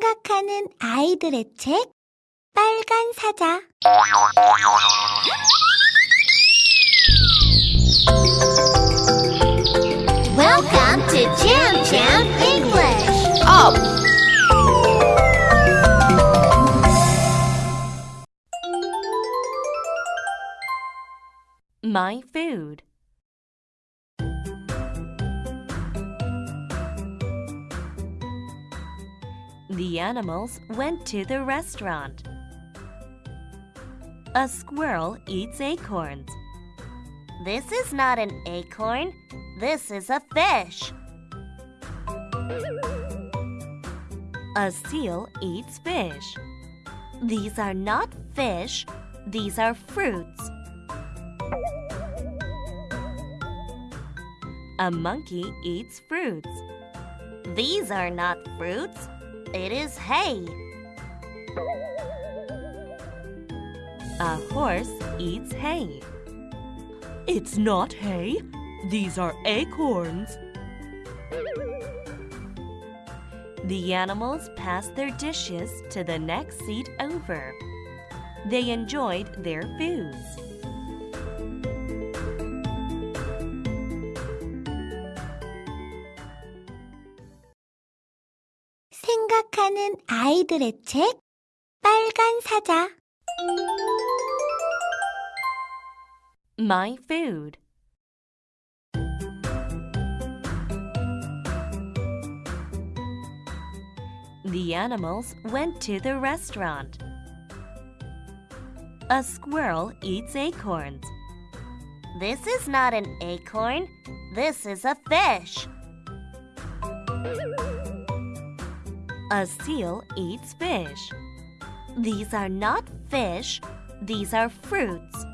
생각하는 아이들의 책 빨간 사자 Welcome to Jam Jam English. Up! My food. The animals went to the restaurant. A squirrel eats acorns. This is not an acorn. This is a fish. A seal eats fish. These are not fish, these are fruits. A monkey eats fruits. These are not fruits, it is hay. A horse eats hay. It's not hay, these are acorns. The animals passed their dishes to the next seat over. They enjoyed their foods. 생각하는 아이들의 책 빨간 사자 My food. The animals went to the restaurant. A squirrel eats acorns. This is not an acorn, this is a fish. A seal eats fish. These are not fish, these are fruits.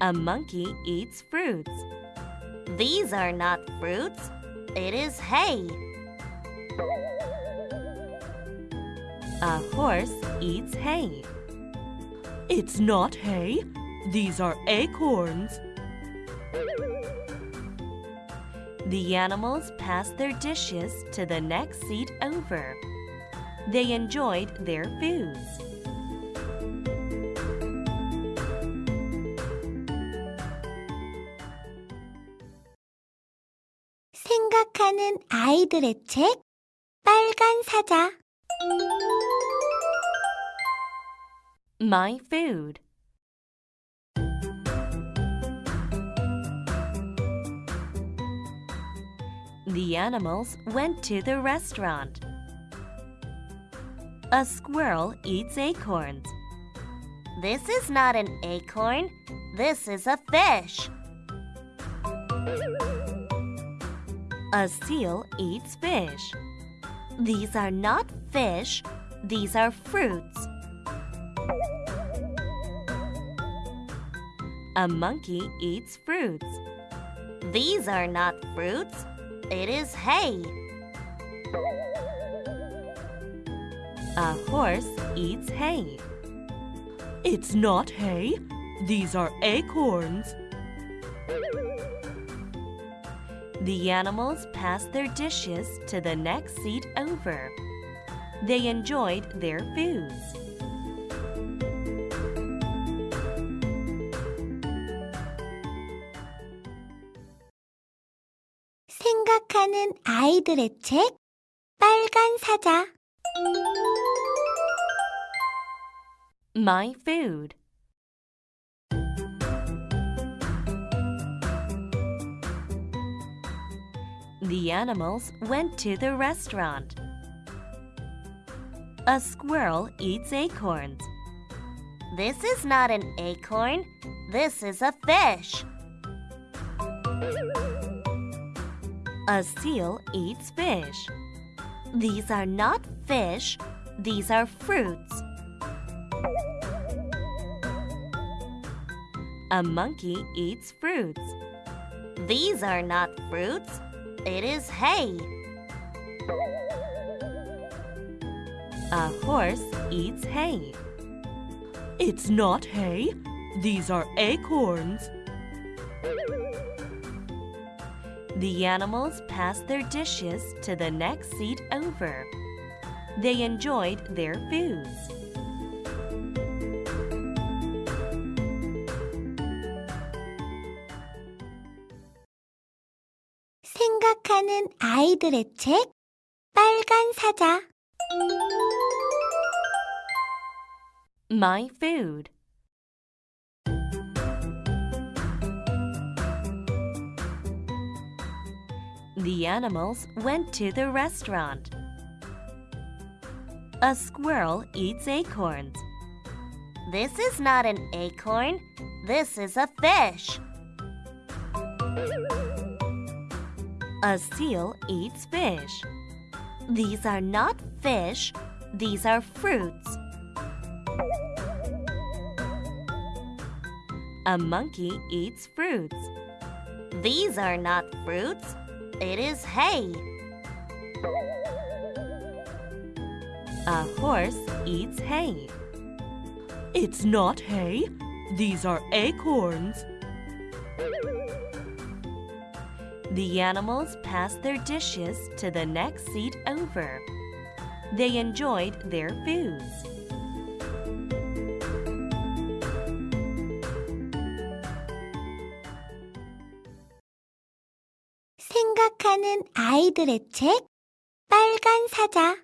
A monkey eats fruits. These are not fruits, it is hay. A horse eats hay. It's not hay, these are acorns. The animals passed their dishes to the next seat over. They enjoyed their foods. 생각하는 아이들의 책 빨간 사자 My food. The animals went to the restaurant. A squirrel eats acorns. This is not an acorn, this is a fish. A seal eats fish. These are not fish, these are fruits. A monkey eats fruits. These are not fruits, it is hay. A horse eats hay. It's not hay, these are acorns. The animals passed their dishes to the next seat over. They enjoyed their foods. 생각하는 아이들의 책 빨간 사자 My food. The animals went to the restaurant. A squirrel eats acorns. This is not an acorn, this is a fish. A seal eats fish. These are not fish, these are fruits. A monkey eats fruits. These are not fruits, it is hay. A horse eats hay. It's not hay, these are acorns. The animals passed their dishes to the next seat over. They enjoyed their foods. 생각하는 아이들의 책 빨간 사자 My food. The animals went to the restaurant. A squirrel eats acorns. This is not an acorn. This is a fish. A seal eats fish. These are not fish. These are fruits. A monkey eats fruits. These are not fruits. It is hay. A horse eats hay. It's not hay. These are acorns. The animals passed their dishes to the next seat over. They enjoyed their foods. 생각하는 아이들의 책 빨간 사자